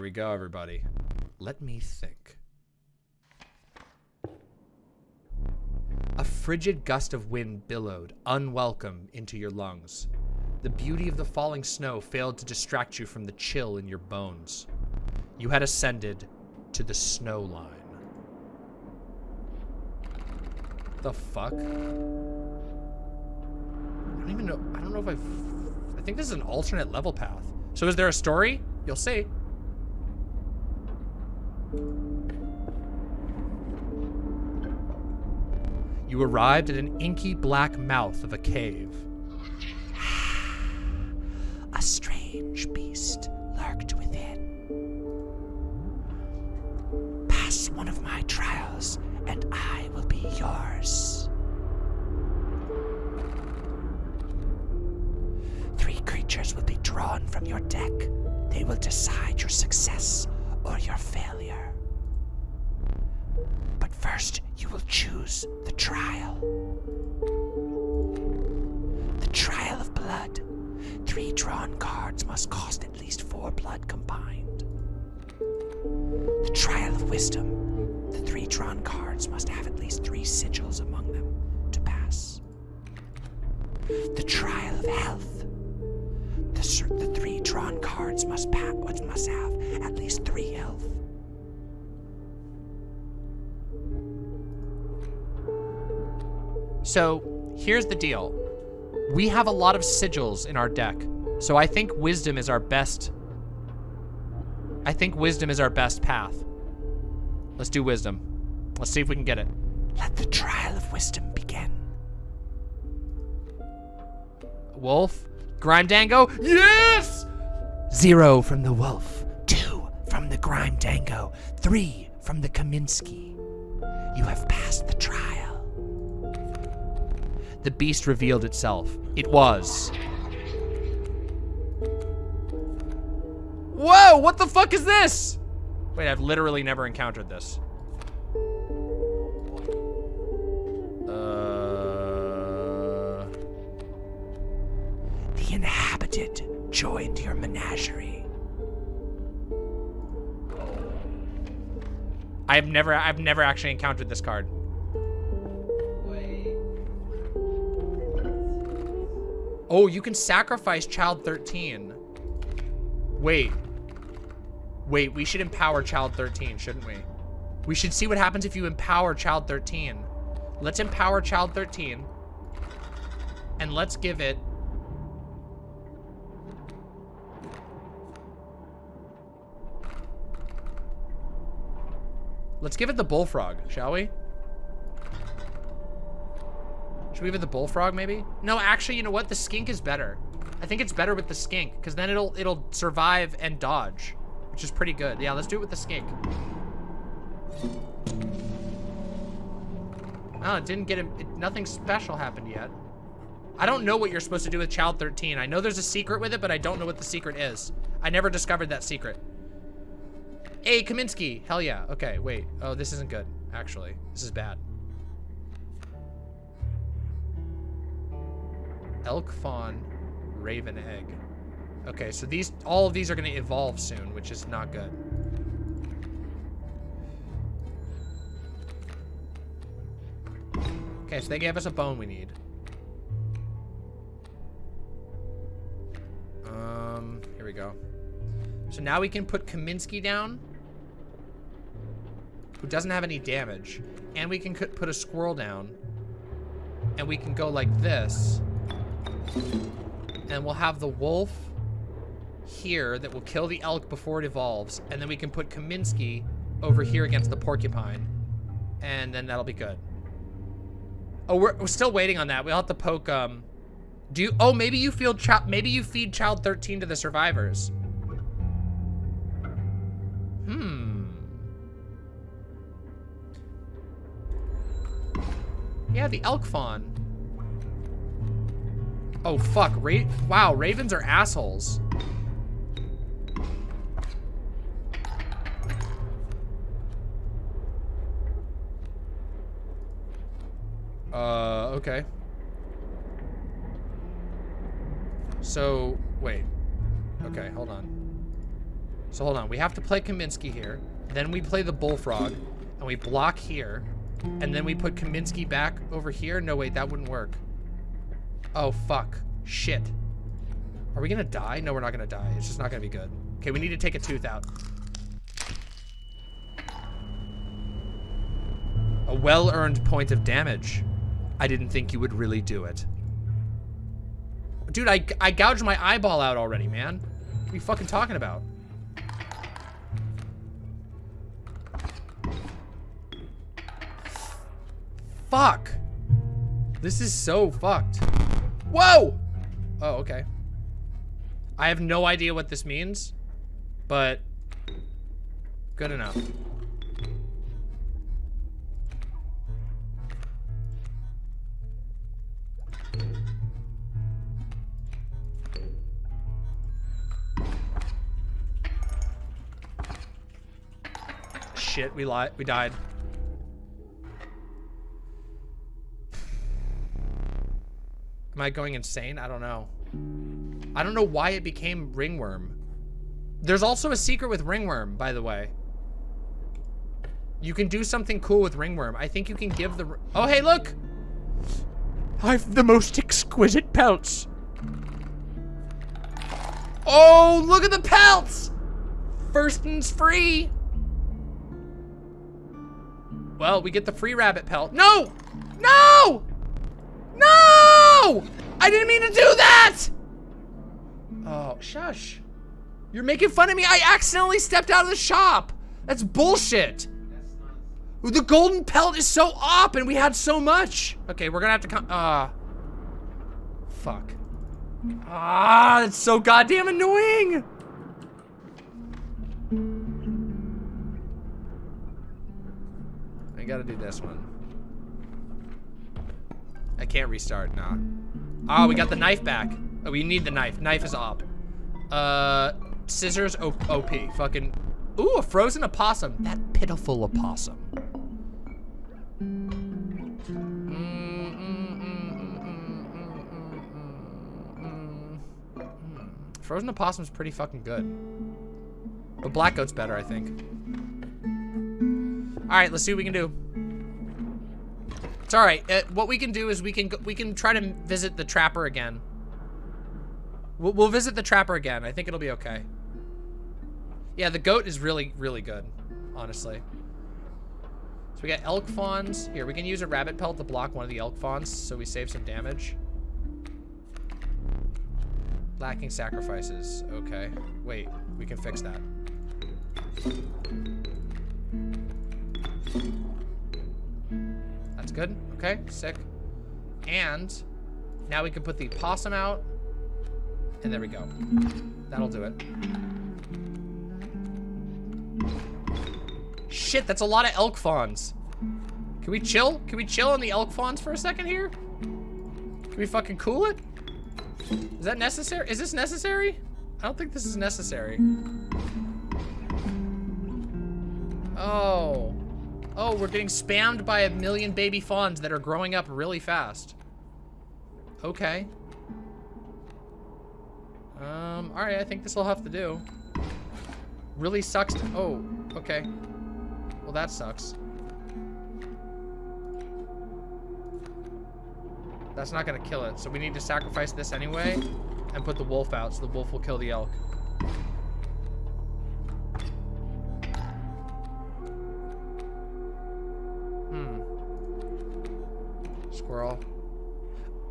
Here we go, everybody. Let me think. A frigid gust of wind billowed, unwelcome, into your lungs. The beauty of the falling snow failed to distract you from the chill in your bones. You had ascended to the snow line. The fuck? I don't even know. I don't know if I've. I think this is an alternate level path. So is there a story? You'll see. You arrived at an inky black mouth of a cave. a strange beast lurked within. Pass one of my trials, and I will be yours. Three creatures will be drawn from your deck. They will decide your success or your failure. But first, you will choose the trial. The trial of blood. Three drawn cards must cost at least four blood combined. The trial of wisdom. The three drawn cards must have at least three sigils among them to pass. The trial of health. The, the three drawn cards must, must have at least three health. So here's the deal. We have a lot of sigils in our deck. So I think wisdom is our best. I think wisdom is our best path. Let's do wisdom. Let's see if we can get it. Let the trial of wisdom begin. Wolf? Grime Dango? Yes! Zero from the wolf. Two from the Grime Dango. Three from the Kaminsky. You have passed the trial. The beast revealed itself. It was. Whoa, what the fuck is this? Wait, I've literally never encountered this. Uh... The inhabited joined your menagerie. I've never, I've never actually encountered this card. Oh, you can sacrifice child 13. Wait. Wait, we should empower child 13, shouldn't we? We should see what happens if you empower child 13. Let's empower child 13. And let's give it... Let's give it the bullfrog, shall we? Should we it the bullfrog, maybe? No, actually, you know what? The skink is better. I think it's better with the skink, because then it'll it'll survive and dodge, which is pretty good. Yeah, let's do it with the skink. Oh, it didn't get him. It, nothing special happened yet. I don't know what you're supposed to do with Child 13. I know there's a secret with it, but I don't know what the secret is. I never discovered that secret. Hey, Kaminsky. Hell yeah. Okay, wait. Oh, this isn't good, actually. This is bad. Elk fawn, raven egg. Okay, so these, all of these are gonna evolve soon, which is not good. Okay, so they gave us a bone we need. Um, here we go. So now we can put Kaminsky down, who doesn't have any damage, and we can put a squirrel down, and we can go like this, and we'll have the wolf here that will kill the elk before it evolves, and then we can put Kaminsky over here against the porcupine, and then that'll be good. Oh, we're, we're still waiting on that. We'll have to poke, um... Do you... Oh, maybe you feel... Maybe you feed Child 13 to the survivors. Hmm. Yeah, the elk fawn. Oh, fuck. Ra wow, ravens are assholes. Uh, okay. So, wait. Okay, hold on. So hold on. We have to play Kaminsky here. Then we play the bullfrog. And we block here. And then we put Kaminsky back over here. No, wait. That wouldn't work. Oh, fuck. Shit. Are we gonna die? No, we're not gonna die. It's just not gonna be good. Okay, we need to take a tooth out. A well-earned point of damage. I didn't think you would really do it. Dude, I, I gouged my eyeball out already, man. What are you fucking talking about? Fuck. This is so fucked. Whoa! Oh, okay. I have no idea what this means, but good enough. Shit, we lied. We died. Am I going insane? I don't know. I don't know why it became ringworm. There's also a secret with ringworm, by the way. You can do something cool with ringworm. I think you can give the... Oh, hey, look! I've the most exquisite pelts. Oh, look at the pelts! First one's free. Well, we get the free rabbit pelt. No! No! No! I didn't mean to do that! Oh, shush. You're making fun of me. I accidentally stepped out of the shop. That's bullshit. The golden pelt is so up and we had so much. Okay, we're gonna have to come. Ah. Uh, fuck. Ah, it's so goddamn annoying. I gotta do this one. I can't restart, nah. Ah, oh, we got the knife back. Oh, we need the knife. Knife is op. Uh, scissors OP. Fucking, ooh, a frozen opossum. That pitiful opossum. Frozen opossum's pretty fucking good. But black goat's better, I think. All right, let's see what we can do. It's all right. Uh, what we can do is we can we can try to visit the trapper again. We'll, we'll visit the trapper again. I think it'll be okay. Yeah, the goat is really really good, honestly. So we got elk fawns. Here, we can use a rabbit pelt to block one of the elk fawns, so we save some damage. Lacking sacrifices. Okay. Wait, we can fix that. That's good. Okay, sick. And now we can put the possum out. And there we go. That'll do it. Shit, that's a lot of elk fawns. Can we chill? Can we chill on the elk fawns for a second here? Can we fucking cool it? Is that necessary? Is this necessary? I don't think this is necessary. Oh. Oh, we're getting spammed by a million baby fawns that are growing up really fast. Okay. Um, alright, I think this will have to do. Really sucks to- oh, okay. Well, that sucks. That's not gonna kill it, so we need to sacrifice this anyway and put the wolf out so the wolf will kill the elk.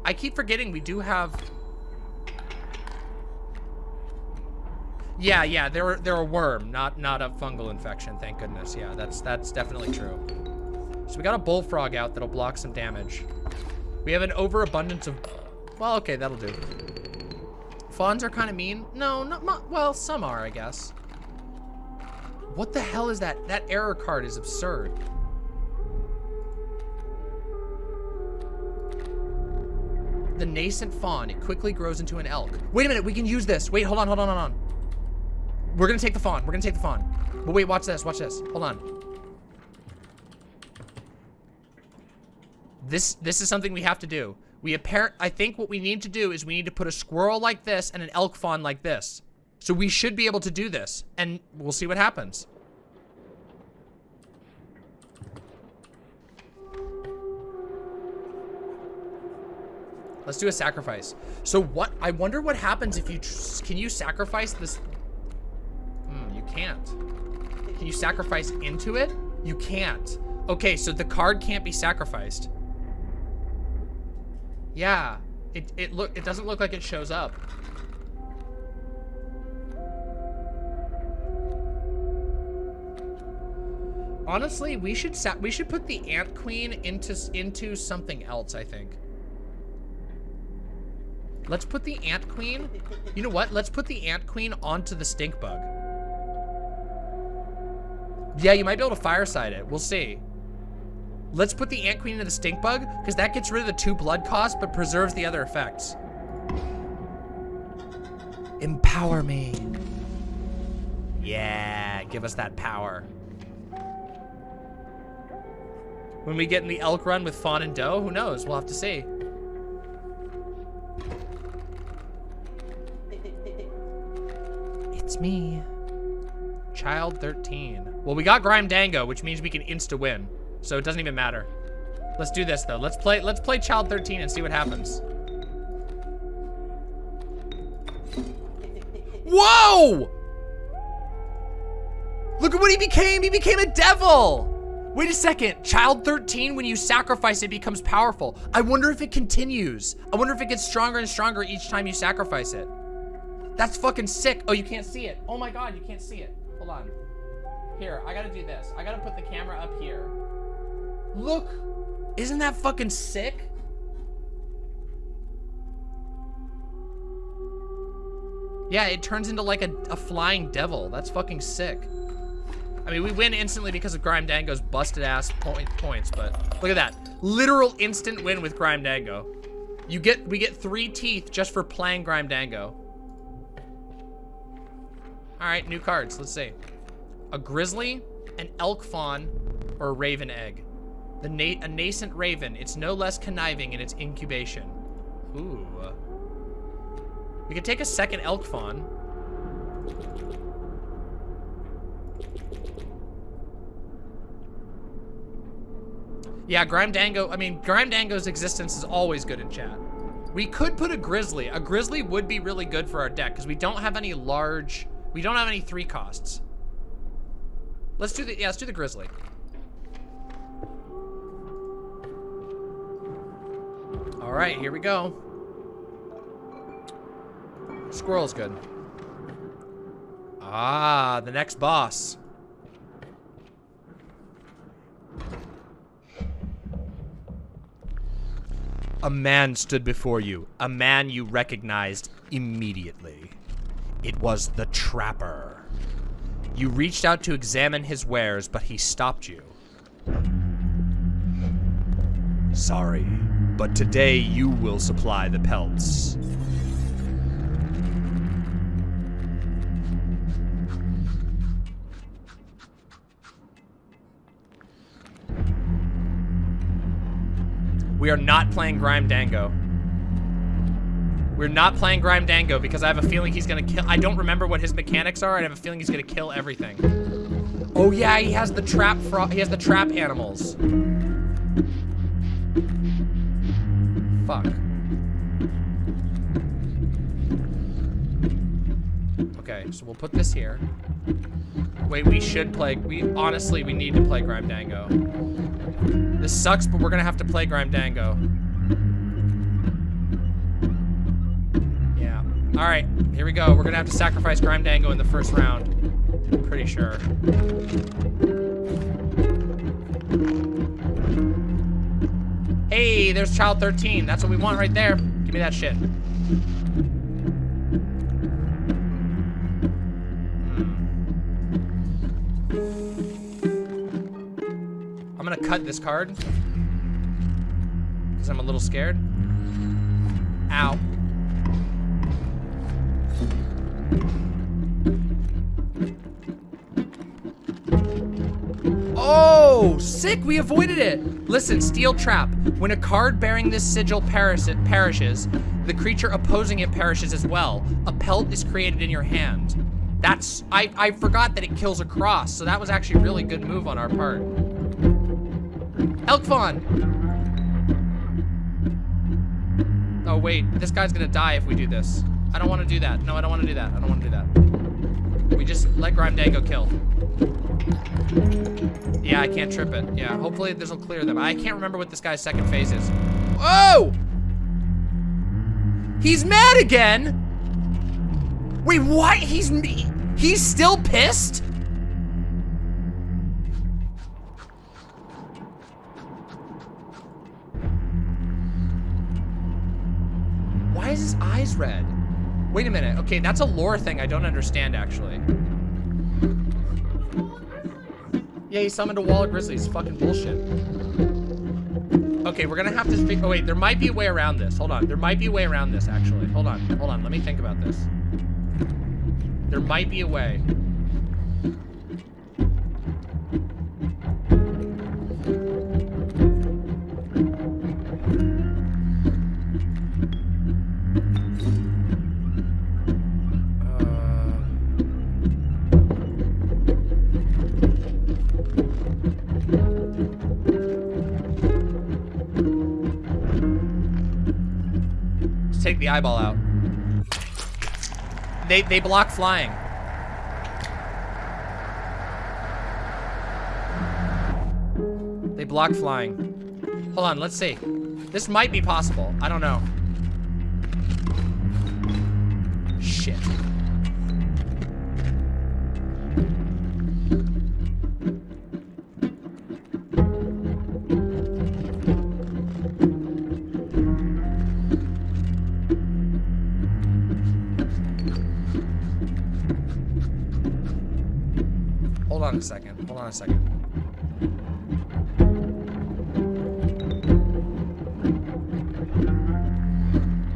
I keep forgetting we do have... Yeah, yeah, they're they're a worm, not not a fungal infection. Thank goodness. Yeah, that's that's definitely true. So we got a bullfrog out that'll block some damage. We have an overabundance of. Well, okay, that'll do. Fawns are kind of mean. No, not well. Some are, I guess. What the hell is that? That error card is absurd. The nascent fawn. It quickly grows into an elk. Wait a minute, we can use this. Wait, hold on, hold on, hold on. We're gonna take the fawn. We're gonna take the fawn. But wait, watch this, watch this. Hold on. This this is something we have to do. We apparent I think what we need to do is we need to put a squirrel like this and an elk fawn like this. So we should be able to do this, and we'll see what happens. Let's do a sacrifice. So what, I wonder what happens if you, can you sacrifice this? Hmm, you can't. Can you sacrifice into it? You can't. Okay, so the card can't be sacrificed. Yeah, it, it look, it doesn't look like it shows up. Honestly, we should we should put the ant queen into into something else, I think. Let's put the ant queen. You know what? Let's put the ant queen onto the stink bug. Yeah, you might be able to fireside it. We'll see. Let's put the ant queen into the stink bug because that gets rid of the two blood cost but preserves the other effects. Empower me. Yeah, give us that power. When we get in the elk run with Fawn and Doe, who knows? We'll have to see. Me. Child 13. Well, we got Grime Dango, which means we can insta-win. So it doesn't even matter. Let's do this, though. Let's play Let's play Child 13 and see what happens. Whoa! Look at what he became! He became a devil! Wait a second. Child 13, when you sacrifice it, becomes powerful. I wonder if it continues. I wonder if it gets stronger and stronger each time you sacrifice it. That's fucking sick. Oh, you can't see it. Oh my god, you can't see it. Hold on. Here, I gotta do this. I gotta put the camera up here. Look. Isn't that fucking sick? Yeah, it turns into like a, a flying devil. That's fucking sick. I mean, we win instantly because of Grime Dango's busted ass point, points, but look at that. Literal instant win with Grime Dango. You get, we get three teeth just for playing Grime Dango. All right, new cards, let's see. A grizzly, an elk fawn, or a raven egg. The na a nascent raven, it's no less conniving in its incubation. Ooh. We could take a second elk fawn. Yeah, Grime Dango, I mean, Grime Dango's existence is always good in chat. We could put a Grizzly. A Grizzly would be really good for our deck because we don't have any large, we don't have any three costs. Let's do the, yeah, let's do the Grizzly. All right, here we go. Squirrel's good. Ah, the next boss. A man stood before you, a man you recognized immediately. It was the Trapper. You reached out to examine his wares, but he stopped you. Sorry, but today you will supply the pelts. We are not playing Grime Dango. We're not playing Grime Dango because I have a feeling he's gonna kill- I don't remember what his mechanics are, I have a feeling he's gonna kill everything. Oh yeah, he has the trap he has the trap animals. Fuck. Okay, so we'll put this here. Wait, we should play, we, honestly, we need to play Grime Dango. This sucks, but we're gonna have to play Grime Dango. Yeah. Alright, here we go. We're gonna have to sacrifice Grime Dango in the first round. I'm pretty sure. Hey, there's Child 13. That's what we want right there. Give me that shit. Hmm. I'm gonna cut this card. Because I'm a little scared. Ow. Oh! Sick, we avoided it. Listen, steel trap. When a card bearing this sigil perishes, the creature opposing it perishes as well. A pelt is created in your hand. That's, I, I forgot that it kills a cross, so that was actually a really good move on our part. Elk Fawn! Oh wait, this guy's gonna die if we do this. I don't wanna do that. No, I don't wanna do that. I don't wanna do that. We just let Grime Dango kill. Yeah, I can't trip it. Yeah, hopefully this will clear them. I can't remember what this guy's second phase is. Oh! He's mad again! Wait, what? He's he's still pissed? Why is his eyes red? Wait a minute. Okay, that's a lore thing I don't understand, actually. Yeah, he summoned a wall of grizzlies. Fucking bullshit. Okay, we're gonna have to Oh, wait, there might be a way around this. Hold on. There might be a way around this, actually. Hold on. Hold on. Let me think about this. There might be a way. Eyeball out. They, they block flying. They block flying. Hold on, let's see. This might be possible. I don't know. Shit. On a second.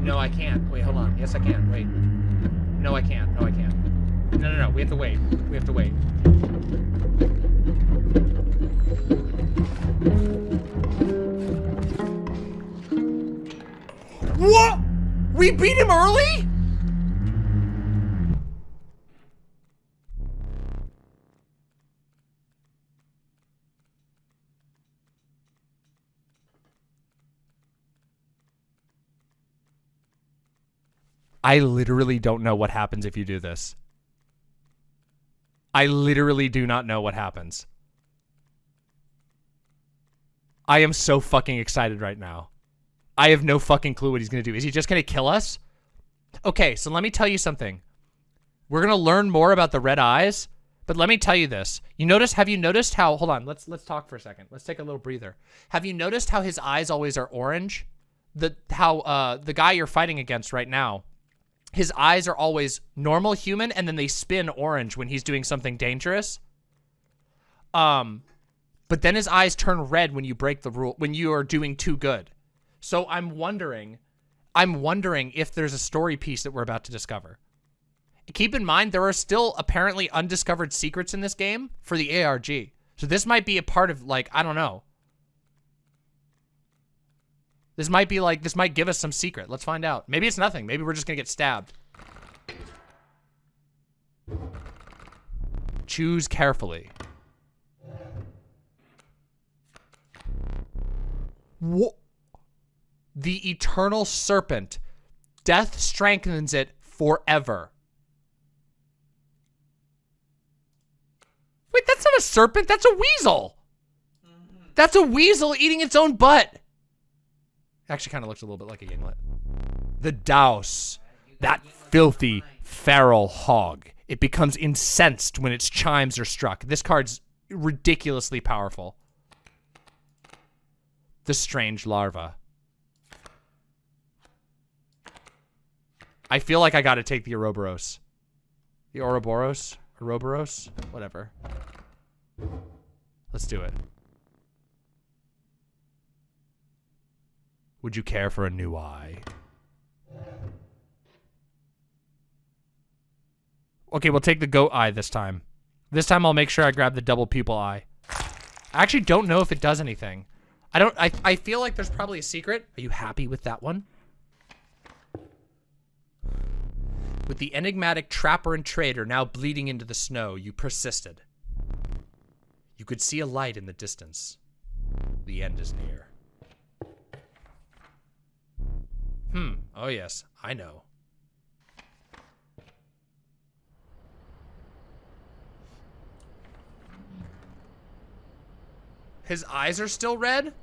No, I can't. Wait, hold on. Yes, I can. Wait. No, I can't. No, I can't. No, no, no. We have to wait. We have to wait. What? We beat him early? I literally don't know what happens if you do this. I literally do not know what happens. I am so fucking excited right now. I have no fucking clue what he's going to do. Is he just going to kill us? Okay, so let me tell you something. We're going to learn more about the red eyes, but let me tell you this. You notice, have you noticed how, hold on, let's let's talk for a second. Let's take a little breather. Have you noticed how his eyes always are orange? The how uh the guy you're fighting against right now, his eyes are always normal human and then they spin orange when he's doing something dangerous. Um, but then his eyes turn red when you break the rule, when you are doing too good. So I'm wondering, I'm wondering if there's a story piece that we're about to discover. Keep in mind, there are still apparently undiscovered secrets in this game for the ARG. So this might be a part of like, I don't know, this might be like, this might give us some secret. Let's find out. Maybe it's nothing. Maybe we're just gonna get stabbed. Choose carefully. What? The eternal serpent. Death strengthens it forever. Wait, that's not a serpent. That's a weasel. That's a weasel eating its own butt. Actually kind of looks a little bit like a yinglet. The Daus. That filthy, feral hog. It becomes incensed when its chimes are struck. This card's ridiculously powerful. The Strange Larva. I feel like I gotta take the Ouroboros. The Ouroboros? Ouroboros? Whatever. Let's do it. Would you care for a new eye? Okay, we'll take the goat eye this time. This time I'll make sure I grab the double pupil eye. I actually don't know if it does anything. I don't, I, I feel like there's probably a secret. Are you happy with that one? With the enigmatic trapper and trader now bleeding into the snow, you persisted. You could see a light in the distance. The end is near. Hmm. Oh, yes. I know. His eyes are still red?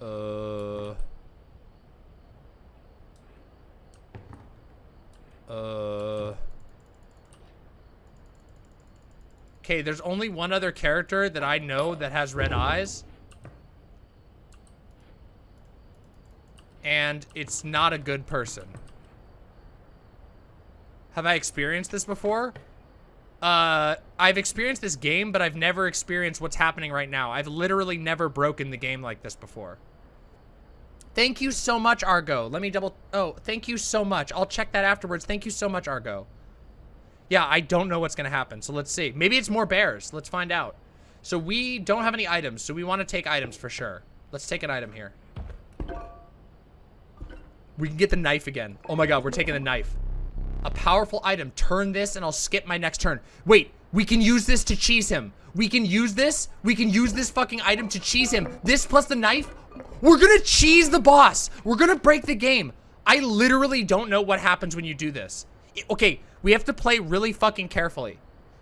Uh... Uh... Okay, there's only one other character that I know that has red eyes. And it's not a good person. Have I experienced this before? Uh, I've experienced this game, but I've never experienced what's happening right now. I've literally never broken the game like this before. Thank you so much, Argo. Let me double... Oh, thank you so much. I'll check that afterwards. Thank you so much, Argo. Yeah, I don't know what's going to happen. So let's see. Maybe it's more bears. Let's find out. So we don't have any items. So we want to take items for sure. Let's take an item here. We can get the knife again. Oh my god, we're taking the knife. A powerful item. Turn this and I'll skip my next turn. Wait, we can use this to cheese him. We can use this. We can use this fucking item to cheese him. This plus the knife. We're gonna cheese the boss. We're gonna break the game. I literally don't know what happens when you do this. Okay, we have to play really fucking carefully.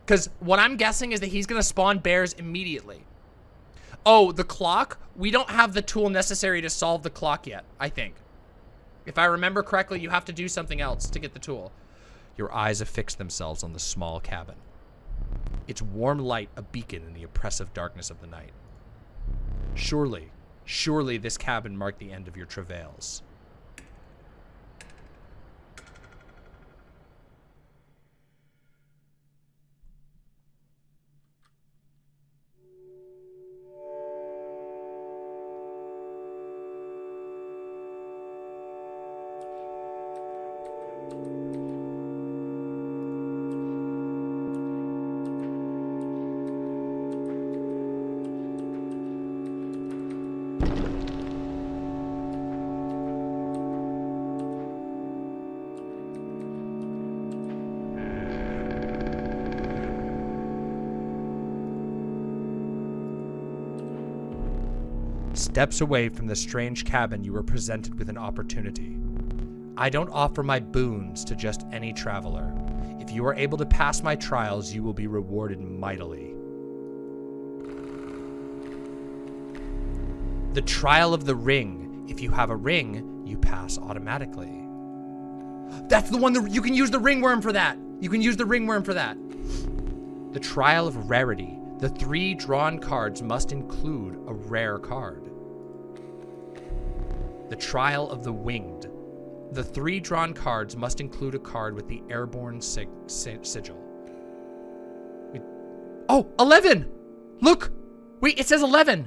Because what I'm guessing is that he's going to spawn bears immediately. Oh, the clock? We don't have the tool necessary to solve the clock yet, I think. If I remember correctly, you have to do something else to get the tool. Your eyes affix themselves on the small cabin. Its warm light a beacon in the oppressive darkness of the night. Surely, surely this cabin marked the end of your travails. Steps away from the strange cabin, you were presented with an opportunity. I don't offer my boons to just any traveler. If you are able to pass my trials, you will be rewarded mightily. The trial of the ring. If you have a ring, you pass automatically. That's the one that you can use the ringworm for that. You can use the ringworm for that. The trial of rarity. The three drawn cards must include a rare card. The Trial of the Winged. The three drawn cards must include a card with the airborne sig sigil. We oh, 11! Look! Wait, it says 11!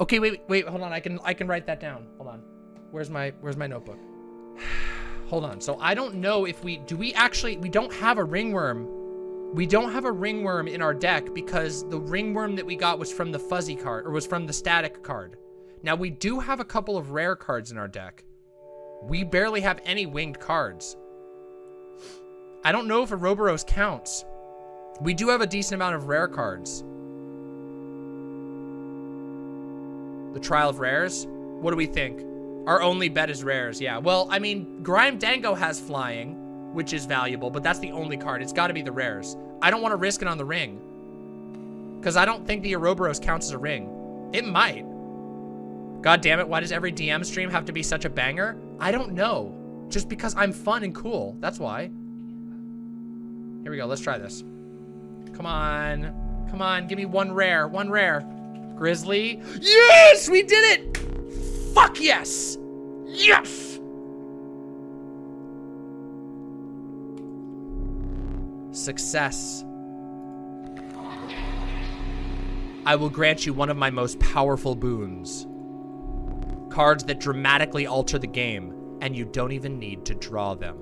Okay, wait, wait, hold on. I can I can write that down. Hold on. Where's my where's my notebook? hold on. So I don't know if we do we actually we don't have a ringworm we don't have a ringworm in our deck because the ringworm that we got was from the fuzzy card, or was from the static card. Now, we do have a couple of rare cards in our deck. We barely have any winged cards. I don't know if Ouroboros counts. We do have a decent amount of rare cards. The Trial of Rares? What do we think? Our only bet is rares, yeah. Well, I mean, Grime Dango has flying which is valuable, but that's the only card. It's got to be the rares. I don't want to risk it on the ring. Because I don't think the Ouroboros counts as a ring. It might. God damn it, why does every DM stream have to be such a banger? I don't know. Just because I'm fun and cool. That's why. Here we go. Let's try this. Come on. Come on. Give me one rare. One rare. Grizzly. Yes! We did it! Fuck yes! Yes! Success. I will grant you one of my most powerful boons. Cards that dramatically alter the game. and you don't even need to draw them.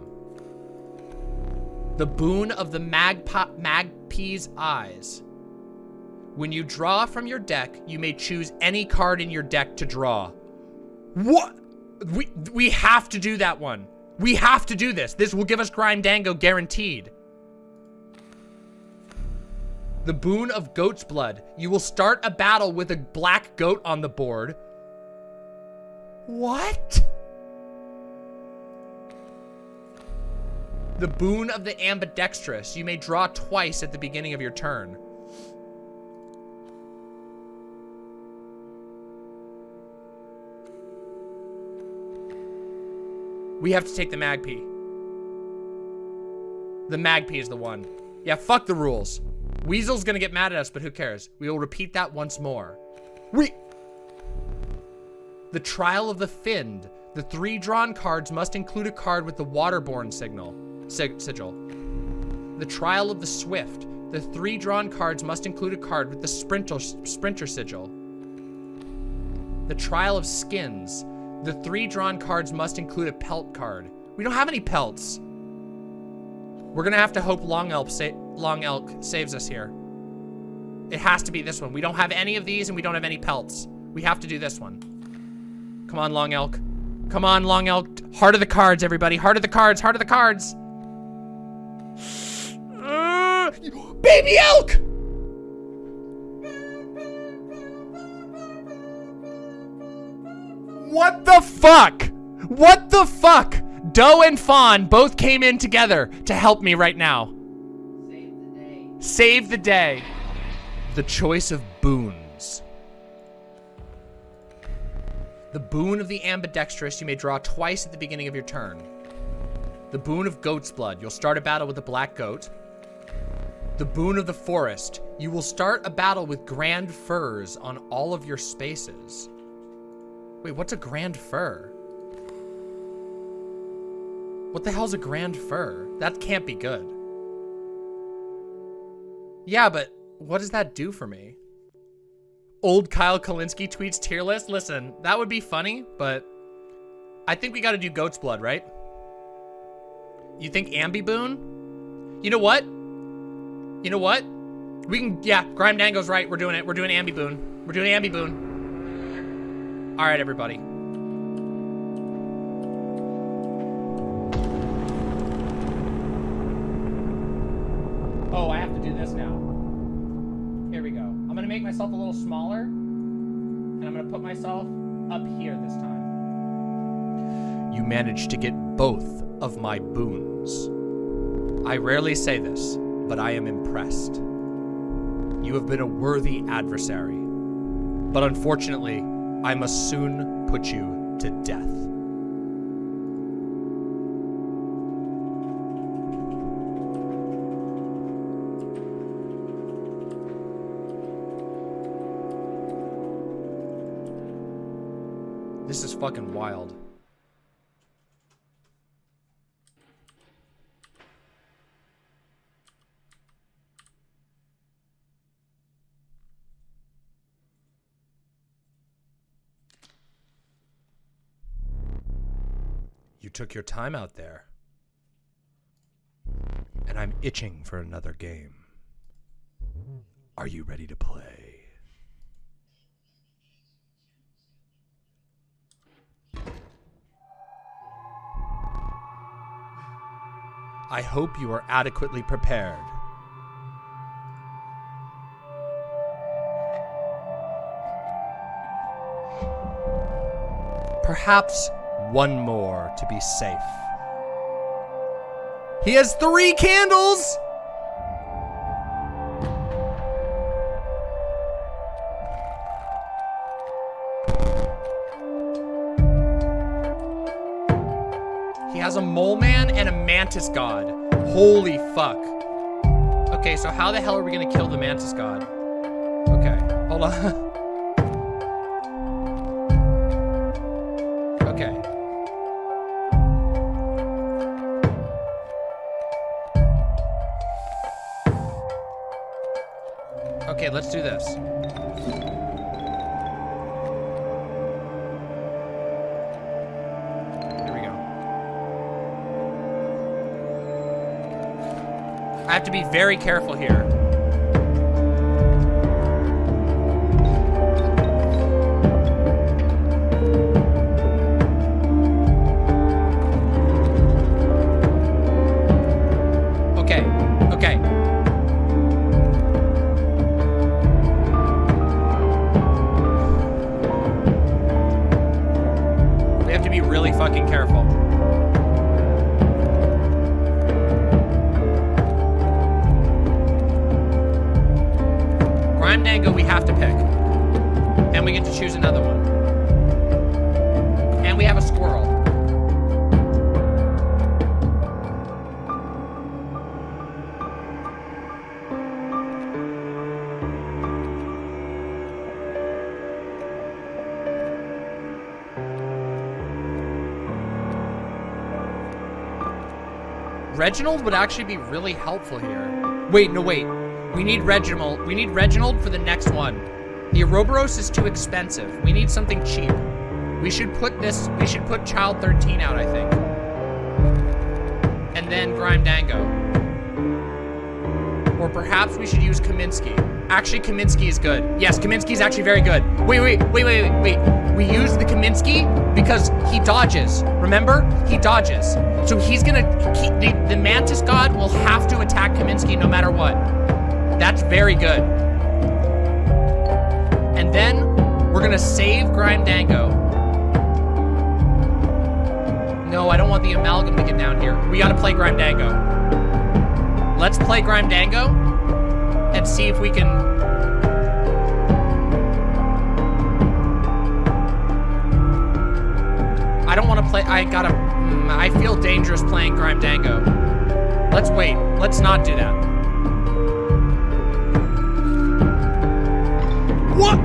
The boon of the magpie's eyes. When you draw from your deck, you may choose any card in your deck to draw. What? We, we have to do that one. We have to do this. This will give us Grime Dango guaranteed. The boon of goat's blood. You will start a battle with a black goat on the board. What? The boon of the ambidextrous. You may draw twice at the beginning of your turn. We have to take the Magpie. The Magpie is the one. Yeah, fuck the rules. Weasel's gonna get mad at us, but who cares? We will repeat that once more. We... The Trial of the Finned. The three drawn cards must include a card with the Waterborne signal, sig sigil. The Trial of the Swift. The three drawn cards must include a card with the Sprinter, sprinter sigil. The Trial of Skins. The three drawn cards must include a pelt card. We don't have any pelts. We're gonna have to hope Long Elk, sa Long Elk saves us here. It has to be this one. We don't have any of these and we don't have any pelts. We have to do this one. Come on, Long Elk. Come on, Long Elk. Heart of the cards, everybody. Heart of the cards. Heart of the cards. Uh, baby elk! What the fuck? What the fuck? Doe and Fawn both came in together to help me right now. Save the day. The choice of boons. The boon of the ambidextrous you may draw twice at the beginning of your turn. The boon of goat's blood. You'll start a battle with a black goat. The boon of the forest. You will start a battle with grand firs on all of your spaces. Wait, what's a grand fir? What the hell's a grand fir? That can't be good. Yeah, but what does that do for me? Old Kyle Kulinski tweets tier list. Listen, that would be funny, but I think we got to do goat's blood, right? You think Ambi Boon? You know what? You know what? We can, yeah, Grime Dango's right. We're doing it. We're doing Ambi Boon. We're doing Ambi Boon. All right, everybody. Myself a little smaller, and I'm gonna put myself up here this time. You managed to get both of my boons. I rarely say this, but I am impressed. You have been a worthy adversary. But unfortunately, I must soon put you to death. This is fucking wild. You took your time out there. And I'm itching for another game. Are you ready to play? I hope you are adequately prepared. Perhaps one more to be safe. He has three candles! Mantis god. Holy fuck. Okay, so how the hell are we gonna kill the mantis god? Okay, hold on. okay. Okay, let's do this. I have to be very careful here. Grime Dango we have to pick. And we get to choose another one. And we have a squirrel. Reginald would actually be really helpful here. Wait, no, wait. We need Reginald. We need Reginald for the next one. The Ouroboros is too expensive. We need something cheap. We should put this, we should put Child 13 out, I think. And then Grime Dango. Or perhaps we should use Kaminsky. Actually, Kaminsky is good. Yes, Kaminsky is actually very good. Wait, wait, wait, wait, wait. We use the Kaminsky because he dodges. Remember? He dodges. So he's gonna, he, the, the Mantis God will have to attack Kaminsky no matter what. That's very good. And then we're gonna save Grime Dango. No, I don't want the amalgam to get down here. We gotta play Grime Dango. Let's play Grime Dango and see if we can. I don't want to play. I gotta. mm, I feel dangerous playing Grime Dango. Let's wait. Let's not do that. What?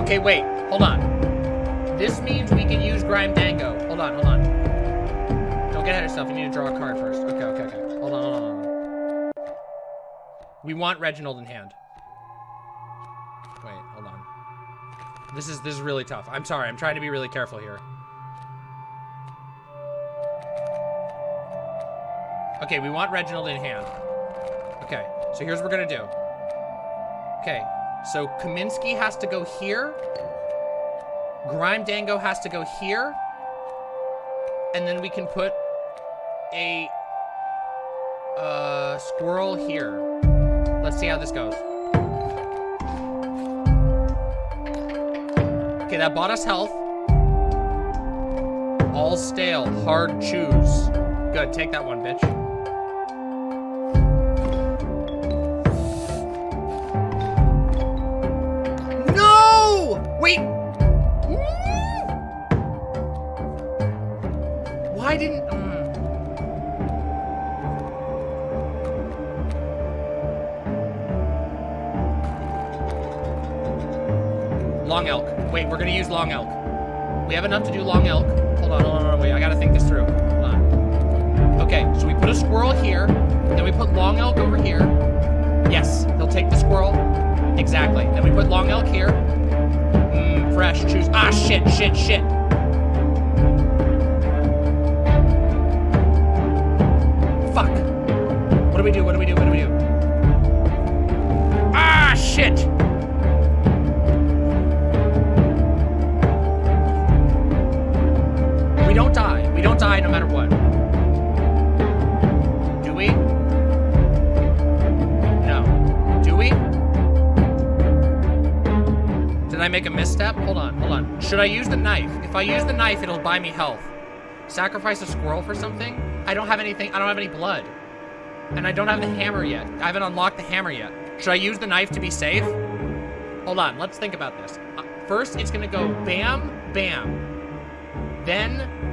Okay, wait. Hold on. This means we can use Grime Dango. Hold on, hold on. Don't get ahead of yourself. You need to draw a card first. Okay. We want Reginald in hand. Wait, hold on. This is this is really tough. I'm sorry. I'm trying to be really careful here. Okay, we want Reginald in hand. Okay, so here's what we're gonna do. Okay, so Kaminsky has to go here. Grime Dango has to go here. And then we can put a uh, squirrel here. Let's see how this goes. Okay, that bought us health. All stale, hard choose. Good, take that one, bitch. No! Wait! Hmm. Why didn't... Mm. Long elk. Wait, we're gonna use long elk. We have enough to do long elk. Hold on, hold on, hold on, wait, I gotta think this through. Hold on. Okay, so we put a squirrel here, then we put long elk over here. Yes, he'll take the squirrel. Exactly. Then we put long elk here. Mmm, fresh, choose. Ah, shit, shit, shit. Fuck. What do we do? What do we do? What do we do? Ah, shit. Die. No matter what. Do we? No. Do we? Did I make a misstep? Hold on, hold on. Should I use the knife? If I use the knife, it'll buy me health. Sacrifice a squirrel for something? I don't have anything. I don't have any blood. And I don't have the hammer yet. I haven't unlocked the hammer yet. Should I use the knife to be safe? Hold on, let's think about this. Uh, first, it's gonna go bam, bam. Then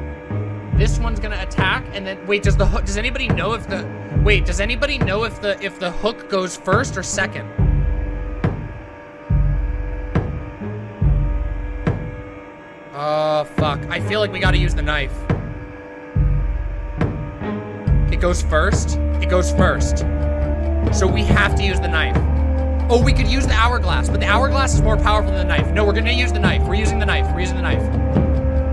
this one's gonna attack, and then wait. Does the hook? Does anybody know if the wait? Does anybody know if the if the hook goes first or second? Oh fuck! I feel like we gotta use the knife. It goes first. It goes first. So we have to use the knife. Oh, we could use the hourglass, but the hourglass is more powerful than the knife. No, we're gonna use the knife. We're using the knife. We're using the knife.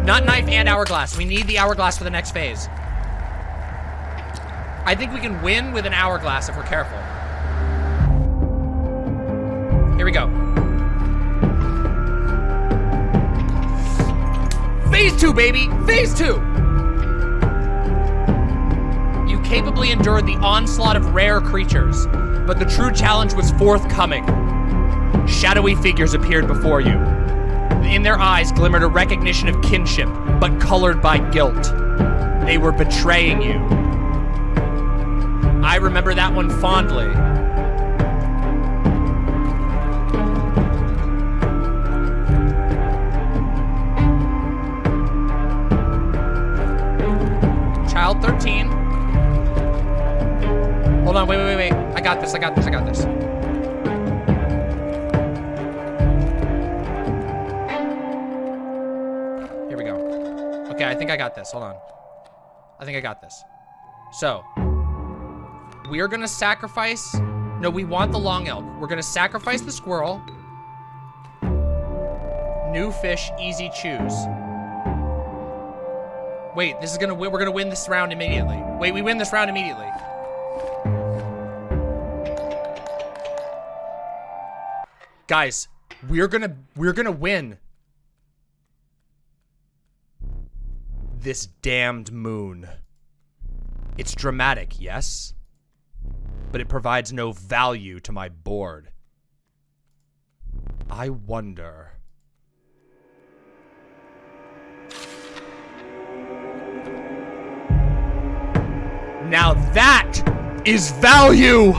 Not knife and hourglass. We need the hourglass for the next phase. I think we can win with an hourglass if we're careful. Here we go. Phase two, baby! Phase two! You capably endured the onslaught of rare creatures, but the true challenge was forthcoming. Shadowy figures appeared before you. In their eyes glimmered a recognition of kinship, but colored by guilt. They were betraying you. I remember that one fondly. Child 13. Hold on, wait, wait, wait, wait. I got this, I got this, I got this. I think I got this. Hold on. I think I got this. So, we are gonna sacrifice... No, we want the long elk. We're gonna sacrifice the squirrel. New fish, easy choose. Wait, this is gonna win. We're gonna win this round immediately. Wait, we win this round immediately. Guys, we're gonna we're gonna win. This damned moon. It's dramatic, yes, but it provides no value to my board. I wonder. Now that is value!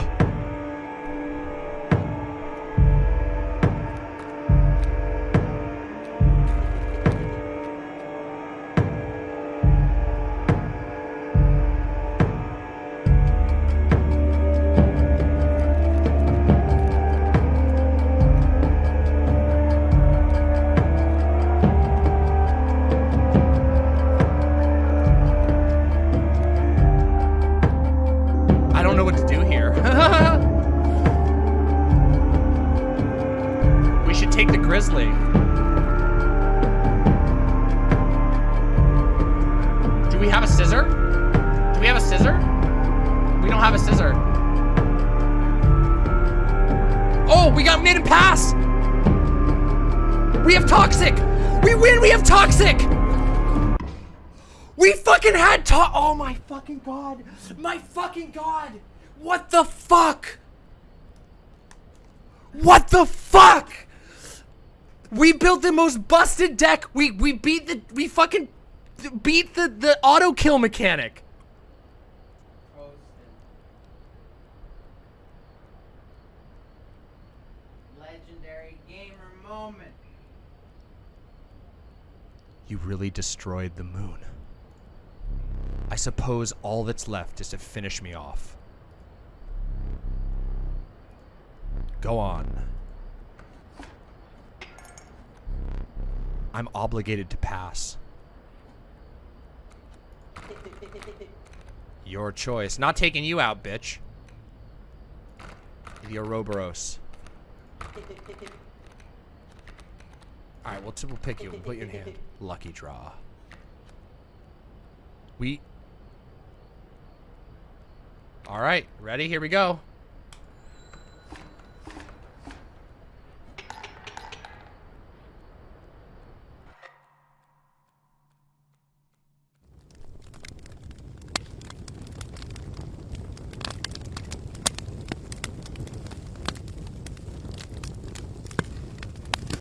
Most busted deck. We we beat the we fucking beat the the auto kill mechanic. Posted. Legendary gamer moment. You really destroyed the moon. I suppose all that's left is to finish me off. Go on. I'm obligated to pass. Your choice. Not taking you out, bitch. The Ouroboros. Alright, we'll, pick you. We'll put you in hand. Lucky draw. We... Alright, ready? Here we go.